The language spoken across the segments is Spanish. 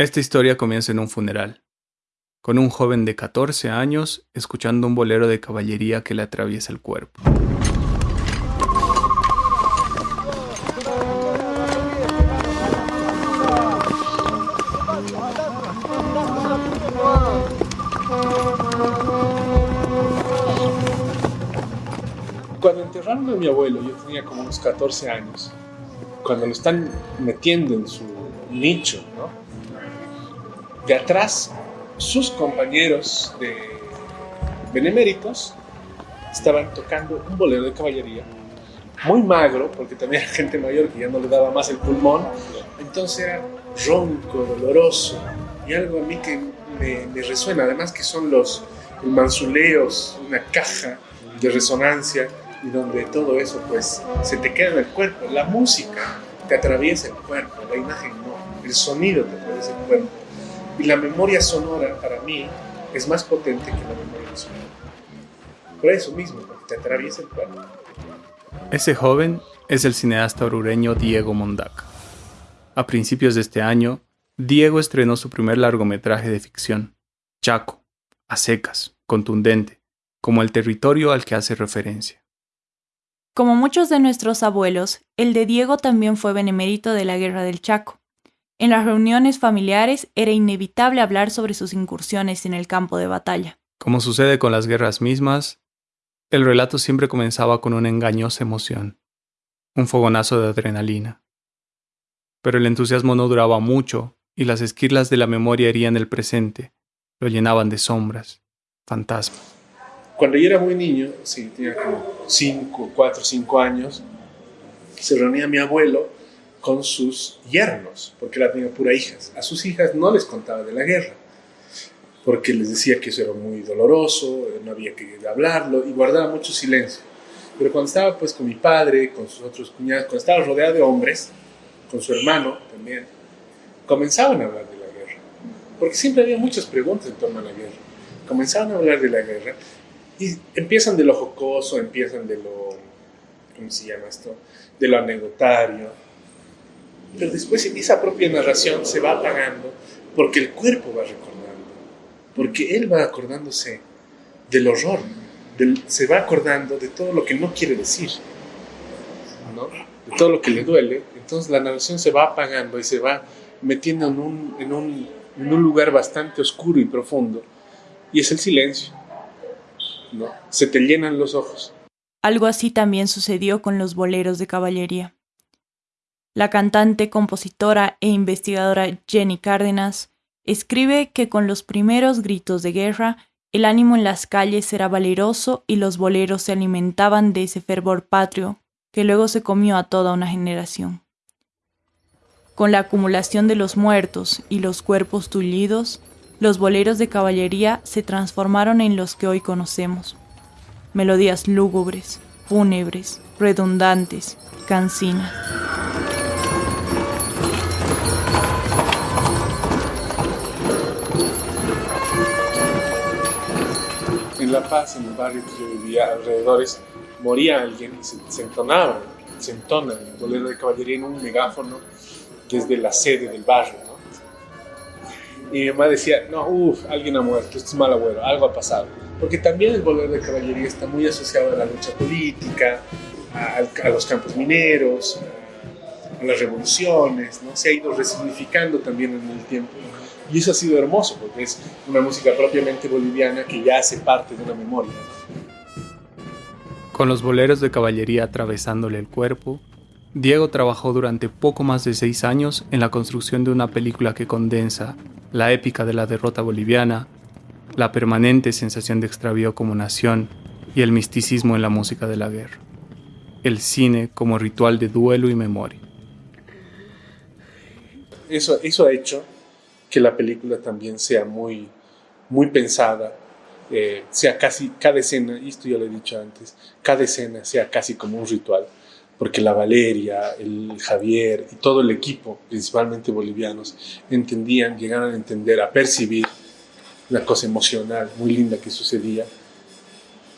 Esta historia comienza en un funeral, con un joven de 14 años escuchando un bolero de caballería que le atraviesa el cuerpo. Cuando enterraron a mi abuelo, yo tenía como unos 14 años, cuando lo están metiendo en su nicho, ¿no? De atrás, sus compañeros de beneméritos estaban tocando un bolero de caballería, muy magro, porque también era gente mayor que ya no le daba más el pulmón, entonces era ronco, doloroso, y algo a mí que me, resuena, además que son los manzuleos, una caja de resonancia, y donde todo eso pues se te queda en el cuerpo, la música te atraviesa el cuerpo, la imagen no, el sonido te atraviesa el cuerpo. Y la memoria sonora para mí es más potente que la memoria visual. Por eso mismo, porque te atraviesa el cuerpo. Ese joven es el cineasta orureño Diego Mondaca. A principios de este año, Diego estrenó su primer largometraje de ficción, Chaco, a secas, contundente, como el territorio al que hace referencia. Como muchos de nuestros abuelos, el de Diego también fue benemérito de la Guerra del Chaco. En las reuniones familiares era inevitable hablar sobre sus incursiones en el campo de batalla. Como sucede con las guerras mismas, el relato siempre comenzaba con una engañosa emoción, un fogonazo de adrenalina. Pero el entusiasmo no duraba mucho y las esquirlas de la memoria herían el presente, lo llenaban de sombras, fantasmas. Cuando yo era muy niño, sí, tenía como 5, 4, 5 años, se reunía mi abuelo con sus yernos, porque la tenía pura hijas. A sus hijas no les contaba de la guerra, porque les decía que eso era muy doloroso, no había que hablarlo, y guardaba mucho silencio. Pero cuando estaba pues con mi padre, con sus otros cuñados, cuando estaba rodeado de hombres, con su hermano también, comenzaban a hablar de la guerra. Porque siempre había muchas preguntas en torno a la guerra. Comenzaban a hablar de la guerra y empiezan de lo jocoso, empiezan de lo, ¿cómo se llama esto? De lo anecdotario, pero después esa propia narración se va apagando porque el cuerpo va recordando, porque él va acordándose del horror, se va acordando de todo lo que no quiere decir, de todo lo que le duele. Entonces la narración se va apagando y se va metiendo en un, en un, en un lugar bastante oscuro y profundo. Y es el silencio. ¿no? Se te llenan los ojos. Algo así también sucedió con los boleros de caballería. La cantante, compositora e investigadora Jenny Cárdenas escribe que con los primeros gritos de guerra, el ánimo en las calles era valeroso y los boleros se alimentaban de ese fervor patrio que luego se comió a toda una generación. Con la acumulación de los muertos y los cuerpos tullidos, los boleros de caballería se transformaron en los que hoy conocemos. Melodías lúgubres, fúnebres, redundantes, cansinas. La Paz, en el barrio que yo vivía, alrededores, moría alguien y se, entonaba, se entona el bolero de caballería en un megáfono que es de la sede del barrio. ¿no? Y mi mamá decía, no, uff, alguien ha muerto, esto es mal abuelo, algo ha pasado. Porque también el bolero de caballería está muy asociado a la lucha política, a, a los campos mineros, las revoluciones, ¿no? se ha ido resignificando también en el tiempo. Y eso ha sido hermoso, porque es una música propiamente boliviana que ya hace parte de una memoria. Con los boleros de caballería atravesándole el cuerpo, Diego trabajó durante poco más de seis años en la construcción de una película que condensa la épica de la derrota boliviana, la permanente sensación de extravío como nación y el misticismo en la música de la guerra. El cine como ritual de duelo y memoria. Eso, eso ha hecho que la película también sea muy, muy pensada, eh, sea casi cada escena, y esto ya lo he dicho antes, cada escena sea casi como un ritual, porque la Valeria, el Javier y todo el equipo, principalmente bolivianos, entendían, llegaron a entender, a percibir una cosa emocional muy linda que sucedía,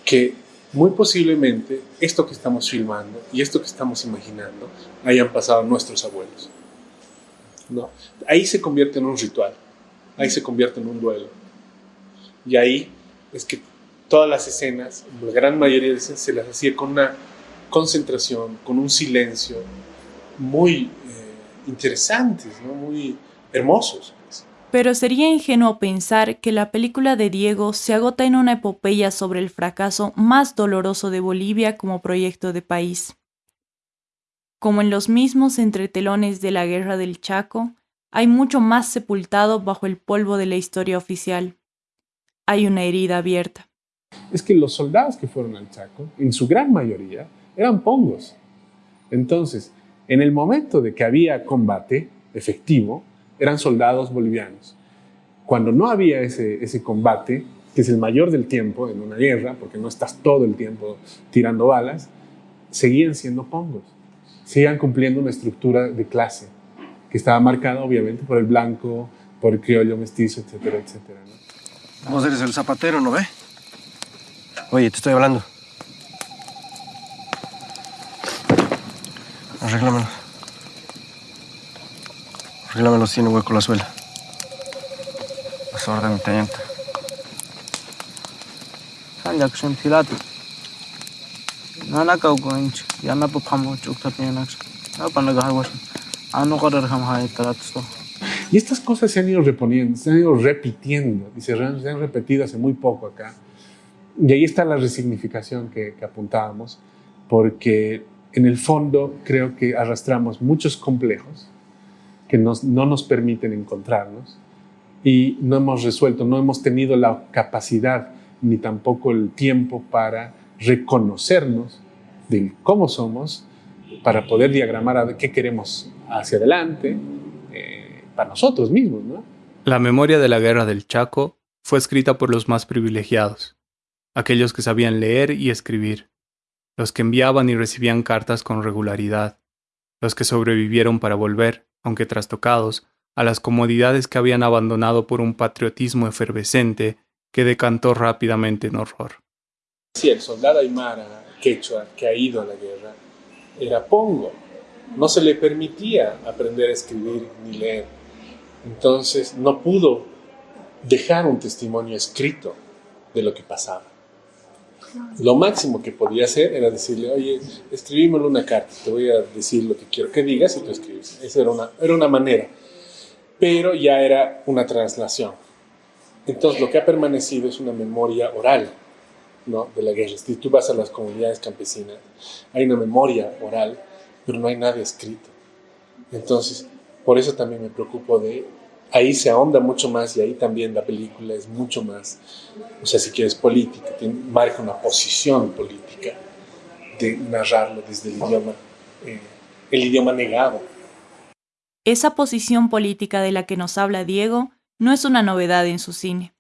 que muy posiblemente esto que estamos filmando y esto que estamos imaginando hayan pasado nuestros abuelos. ¿No? Ahí se convierte en un ritual, ahí se convierte en un duelo. Y ahí es que todas las escenas, la gran mayoría de escenas, se las hacía con una concentración, con un silencio muy eh, interesantes, muy hermosos. Pero sería ingenuo pensar que la película de Diego se agota en una epopeya sobre el fracaso más doloroso de Bolivia como proyecto de país. Como en los mismos entretelones de la Guerra del Chaco, hay mucho más sepultado bajo el polvo de la historia oficial. Hay una herida abierta. Es que los soldados que fueron al Chaco, en su gran mayoría, eran pongos. Entonces, en el momento de que había combate efectivo, eran soldados bolivianos. Cuando no había ese, ese combate, que es el mayor del tiempo en una guerra, porque no estás todo el tiempo tirando balas, seguían siendo pongos, seguían cumpliendo una estructura de clase que estaba marcada obviamente por el blanco, por el criollo mestizo, etcétera, etcétera. ¿no? Vos eres el zapatero, ¿no ve? Oye, te estoy hablando. Arréglamelo. Arréglamelo si no hueco la suela. Las órdenes, teniente. Sanjak Shuntilatu. Nana hay taratsto. Y estas cosas se han ido reponiendo, se han ido repitiendo y se, se han repetido hace muy poco acá. Y ahí está la resignificación que, que apuntábamos, porque en el fondo creo que arrastramos muchos complejos que nos, no nos permiten encontrarnos y no hemos resuelto, no hemos tenido la capacidad ni tampoco el tiempo para reconocernos de cómo somos, para poder diagramar a qué queremos hacia adelante, eh, para nosotros mismos. La memoria de la guerra del Chaco fue escrita por los más privilegiados, aquellos que sabían leer y escribir, los que enviaban y recibían cartas con regularidad, los que sobrevivieron para volver, aunque trastocados, a las comodidades que habían abandonado por un patriotismo efervescente que decantó rápidamente en horror. Sí, el soldado aymara quechua que ha ido a la guerra era pongo. No se le permitía aprender a escribir ni leer. Entonces no pudo dejar un testimonio escrito de lo que pasaba. Lo máximo que podía hacer era decirle, oye, escribímelo una carta, te voy a decir lo que quiero que digas y tú escribes. Esa era una, era una manera. Pero ya era una traslación. Entonces lo que ha permanecido es una memoria oral ¿no? de la guerra. Si tú vas a las comunidades campesinas, hay una memoria oral, pero no hay nada escrito. Entonces, por eso también me preocupo de... Ahí se ahonda mucho más y ahí también la película es mucho más, o sea, si quieres política, marca una posición política de narrarlo desde el idioma, eh, el idioma negado. Esa posición política de la que nos habla Diego no es una novedad en su cine.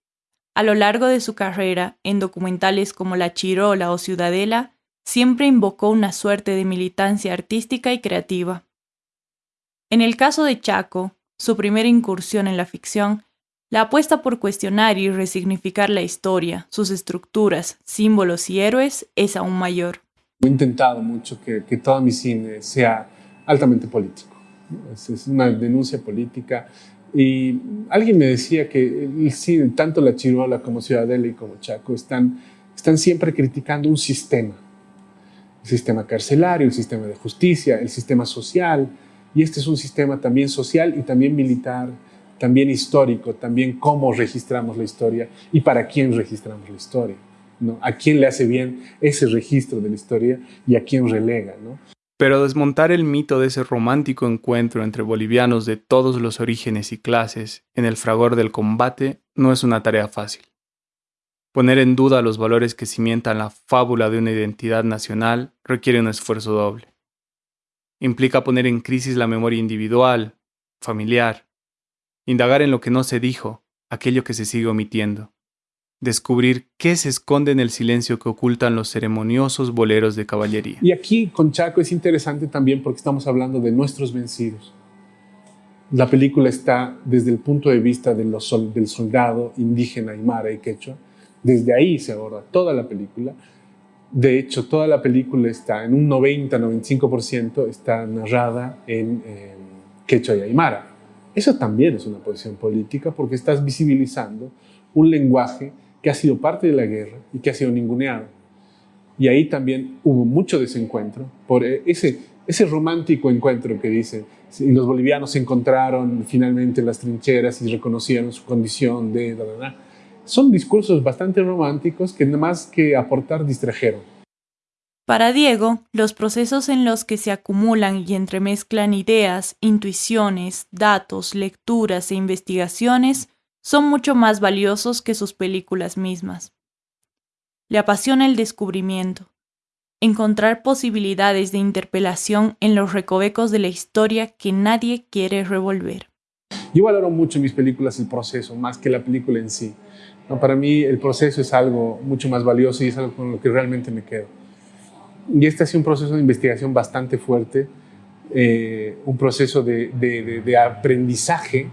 A lo largo de su carrera, en documentales como La Chirola o Ciudadela, siempre invocó una suerte de militancia artística y creativa. En el caso de Chaco, su primera incursión en la ficción, la apuesta por cuestionar y resignificar la historia, sus estructuras, símbolos y héroes es aún mayor. He intentado mucho que, que todo mi cine sea altamente político. Es, es una denuncia política y alguien me decía que sí, tanto la Chirola como Ciudadela y como Chaco están, están siempre criticando un sistema. El sistema carcelario, el sistema de justicia, el sistema social. Y este es un sistema también social y también militar, también histórico, también cómo registramos la historia y para quién registramos la historia. ¿no? A quién le hace bien ese registro de la historia y a quién relega. ¿no? Pero desmontar el mito de ese romántico encuentro entre bolivianos de todos los orígenes y clases en el fragor del combate no es una tarea fácil. Poner en duda los valores que cimientan la fábula de una identidad nacional requiere un esfuerzo doble. Implica poner en crisis la memoria individual, familiar, indagar en lo que no se dijo, aquello que se sigue omitiendo, descubrir qué se esconde en el silencio que ocultan los ceremoniosos boleros de caballería. Y aquí con Chaco es interesante también porque estamos hablando de nuestros vencidos. La película está desde el punto de vista de los sol, del soldado indígena aymara y quechua. Desde ahí se aborda toda la película. De hecho, toda la película está en un 90-95% está narrada en eh, quechua y aymara. Eso también es una posición política porque estás visibilizando un lenguaje que ha sido parte de la guerra y que ha sido ninguneado. Y ahí también hubo mucho desencuentro por eh, ese, ese romántico encuentro que dicen, y los bolivianos se encontraron finalmente en las trincheras y reconocieron su condición de... Son discursos bastante románticos que nada más que aportar distrajeron. Para Diego, los procesos en los que se acumulan y entremezclan ideas, intuiciones, datos, lecturas e investigaciones son mucho más valiosos que sus películas mismas. Le apasiona el descubrimiento, encontrar posibilidades de interpelación en los recovecos de la historia que nadie quiere revolver. Yo valoro mucho en mis películas el proceso, más que la película en sí. para mí el proceso es algo mucho más valioso y es algo con lo que realmente me quedo. Y este ha sido un proceso de investigación bastante fuerte, eh, un proceso de, aprendizaje,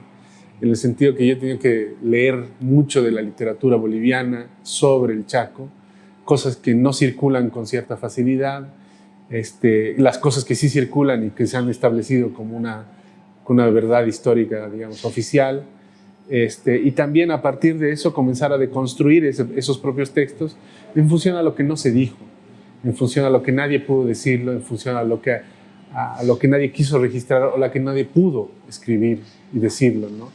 en el sentido que yo he tenido que leer mucho de la literatura boliviana sobre el Chaco, cosas que no circulan con cierta facilidad, este, las cosas que sí circulan y que se han establecido como una, una verdad histórica, digamos, oficial. Este, y también a partir de eso comenzar a deconstruir esos propios textos en función a lo que no se dijo en función a lo que nadie pudo decirlo, en función a lo que, a, lo que nadie quiso registrar o la que nadie pudo escribir y decirlo. ¿no?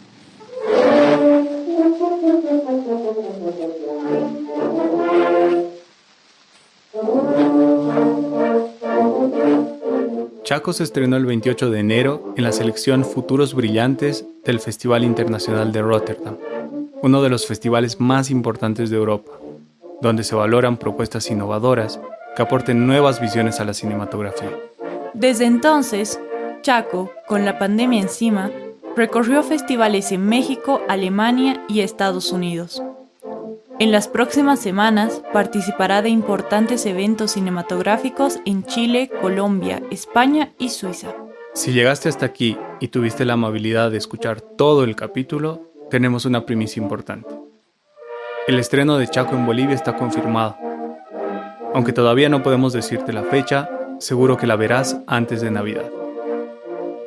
Chaco se estrenó el 28 de enero en la selección Futuros Brillantes del Festival Internacional de Rotterdam, uno de los festivales más importantes de Europa, donde se valoran propuestas innovadoras que aporten nuevas visiones a la cinematografía. Desde entonces, Chaco, con la pandemia encima, recorrió festivales en México, Alemania y Estados Unidos. En las próximas semanas participará de importantes eventos cinematográficos en Chile, Colombia, España y Suiza. Si llegaste hasta aquí y tuviste la amabilidad de escuchar todo el capítulo, tenemos una primicia importante. El estreno de Chaco en Bolivia está confirmado aunque todavía no podemos decirte la fecha, seguro que la verás antes de Navidad.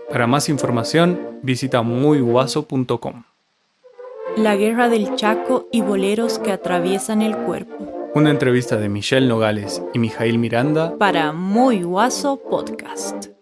Para más información, visita muyguaso.com. La guerra del Chaco y boleros que atraviesan el cuerpo. Una entrevista de Michelle Nogales y Mijail Miranda para Muy Guaso Podcast.